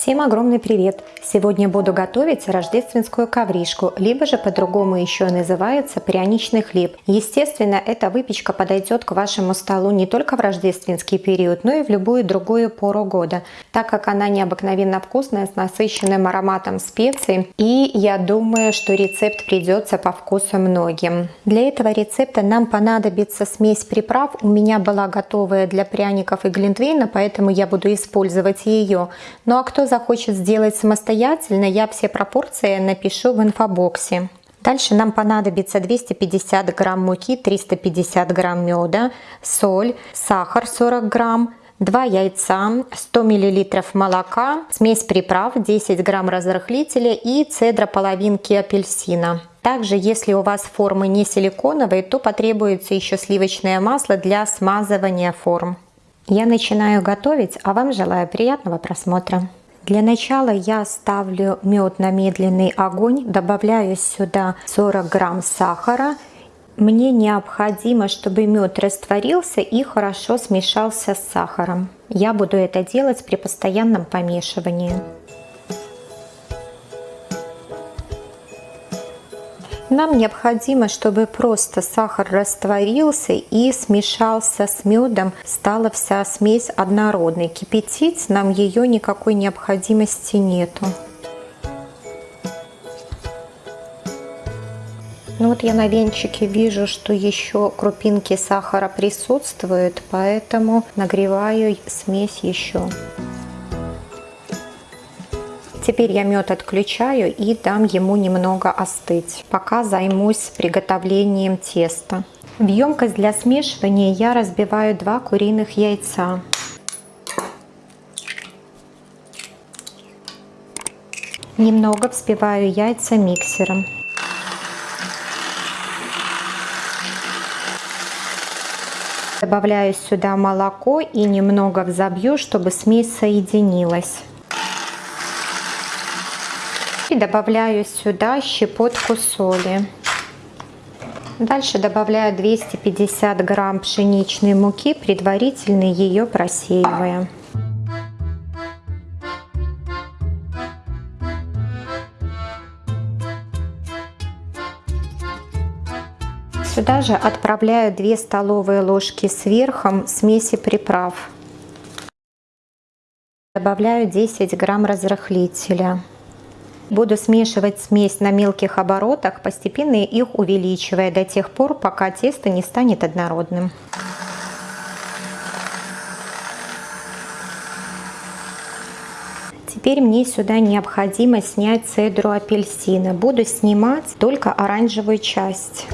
Всем огромный привет! Сегодня буду готовить рождественскую ковришку, либо же по-другому еще называется пряничный хлеб. Естественно, эта выпечка подойдет к вашему столу не только в рождественский период, но и в любую другую пору года, так как она необыкновенно вкусная, с насыщенным ароматом специй. И я думаю, что рецепт придется по вкусу многим. Для этого рецепта нам понадобится смесь приправ. У меня была готовая для пряников и глинтвейна, поэтому я буду использовать ее. Ну а кто захочет сделать самостоятельно, я все пропорции напишу в инфобоксе. Дальше нам понадобится 250 грамм муки, 350 грамм меда, соль, сахар 40 грамм, 2 яйца, 100 миллилитров молока, смесь приправ, 10 грамм разрыхлителя и цедра половинки апельсина. Также, если у вас формы не силиконовые, то потребуется еще сливочное масло для смазывания форм. Я начинаю готовить, а вам желаю приятного просмотра. Для начала я ставлю мед на медленный огонь, добавляю сюда 40 грамм сахара. Мне необходимо, чтобы мед растворился и хорошо смешался с сахаром. Я буду это делать при постоянном помешивании. Нам необходимо, чтобы просто сахар растворился и смешался с медом, стала вся смесь однородной. Кипятить нам ее никакой необходимости нету. Ну вот я на венчике вижу, что еще крупинки сахара присутствуют, поэтому нагреваю смесь еще. Теперь я мед отключаю и дам ему немного остыть, пока займусь приготовлением теста. В емкость для смешивания я разбиваю два куриных яйца. Немного взбиваю яйца миксером. Добавляю сюда молоко и немного взобью, чтобы смесь соединилась. И добавляю сюда щепотку соли. Дальше добавляю 250 грамм пшеничной муки, предварительно ее просеивая. Сюда же отправляю 2 столовые ложки сверхом смеси приправ. Добавляю 10 грамм разрыхлителя. Буду смешивать смесь на мелких оборотах, постепенно их увеличивая до тех пор, пока тесто не станет однородным. Теперь мне сюда необходимо снять цедру апельсина. Буду снимать только оранжевую часть.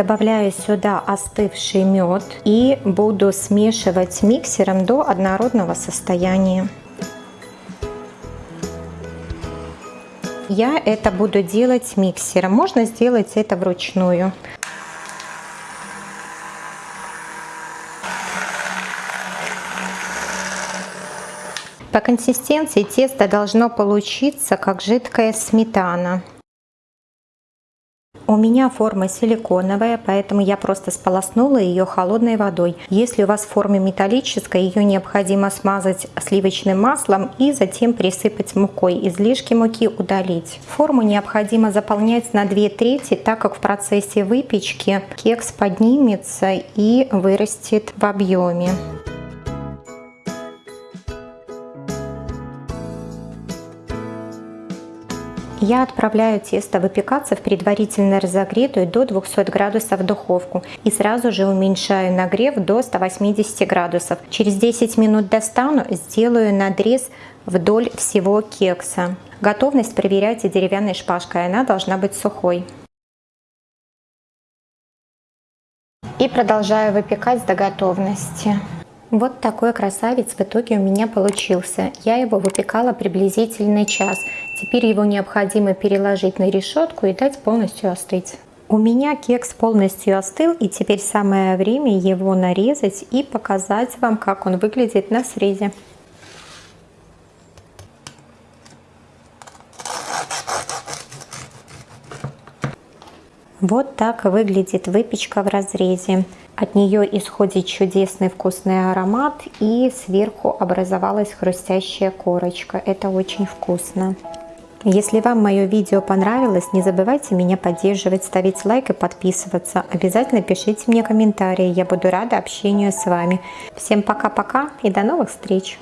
Добавляю сюда остывший мед и буду смешивать миксером до однородного состояния. Я это буду делать миксером. Можно сделать это вручную. По консистенции тесто должно получиться как жидкая сметана. У меня форма силиконовая, поэтому я просто сполоснула ее холодной водой. Если у вас в форме металлическая, ее необходимо смазать сливочным маслом и затем присыпать мукой. Излишки муки удалить. Форму необходимо заполнять на 2 трети, так как в процессе выпечки кекс поднимется и вырастет в объеме. Я отправляю тесто выпекаться в предварительно разогретую до 200 градусов духовку и сразу же уменьшаю нагрев до 180 градусов. Через 10 минут достану, сделаю надрез вдоль всего кекса. Готовность проверяйте деревянной шпажкой, она должна быть сухой. И продолжаю выпекать до готовности. Вот такой красавец в итоге у меня получился. Я его выпекала приблизительно час. Теперь его необходимо переложить на решетку и дать полностью остыть. У меня кекс полностью остыл и теперь самое время его нарезать и показать вам, как он выглядит на срезе. Вот так выглядит выпечка в разрезе. От нее исходит чудесный вкусный аромат и сверху образовалась хрустящая корочка. Это очень вкусно. Если вам мое видео понравилось, не забывайте меня поддерживать, ставить лайк и подписываться. Обязательно пишите мне комментарии, я буду рада общению с вами. Всем пока-пока и до новых встреч!